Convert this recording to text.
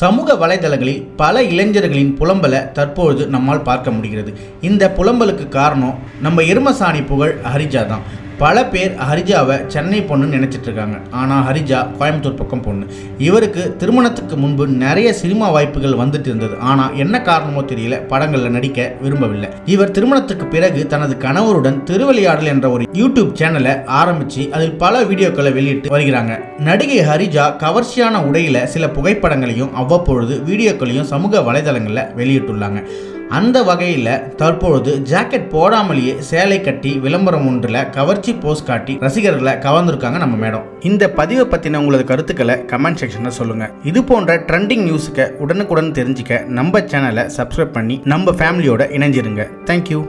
சமூக வலைதளங்களில் பல இளைஞர்களின் புலம்பலை தற்பொழுது நம்மால் பார்க்க முடிகிறது. இந்த புலம்பலுக்கு காரணம் நம்ம எருமசாணி புகழ் ஹரிஜா தான் பல பேர் ஹரிஜாவை சென்னை பொண்ணுன்னு நினச்சிட்டு இருக்காங்க ஆனால் ஹரிஜா கோயம்புத்தூர் பக்கம் பொண்ணு. இவருக்கு திருமணத்துக்கு முன்பு நிறைய சினிமா வாய்ப்புகள் வந்துட்டு இருந்தது. ஆனால் என்ன காரணமோ தெரியல. படங்களில் நடிக்க விரும்பவில்லை. இவர் திருமணத்துக்கு பிறகு தனது கணவருடன் திருவிளையாடல் என்ற ஒரு யூடியூப் சேனலை ஆரம்பித்து அதில் பல வீடியோக்களை வெளியிட்டு வருகிறாங்க. நடிகை ஹரிஜா கவர்ச்சியான உடையில் சில புகைப்படங்களையும் அவ்வப்பொழுது வீடியோக்களையும் சமூக வலைதளங்களில் வெளியிட்டுள்ளாங்க. அந்த வகையில் தற்பொழுது ஜாக்கெட் போடாமலேயே சேலை கட்டி விளம்பரம் ஒன்றில் கவர்ச்சி போஸ் காட்டி ரசிகர்களை கவர்ந்துருக்காங்க நம்ம மேடம். இந்த பதிவை பற்றின உங்களது கருத்துக்களை கமெண்ட் செக்ஷனில் சொல்லுங்கள் இது போன்ற ட்ரெண்டிங் நியூஸுக்கு உடனுக்குடன் தெரிஞ்சுக்க நம்ம சேனலை சப்ஸ்கிரைப் பண்ணி நம்ம ஃபேமிலியோட இணைஞ்சிருங்க. தேங்க்யூ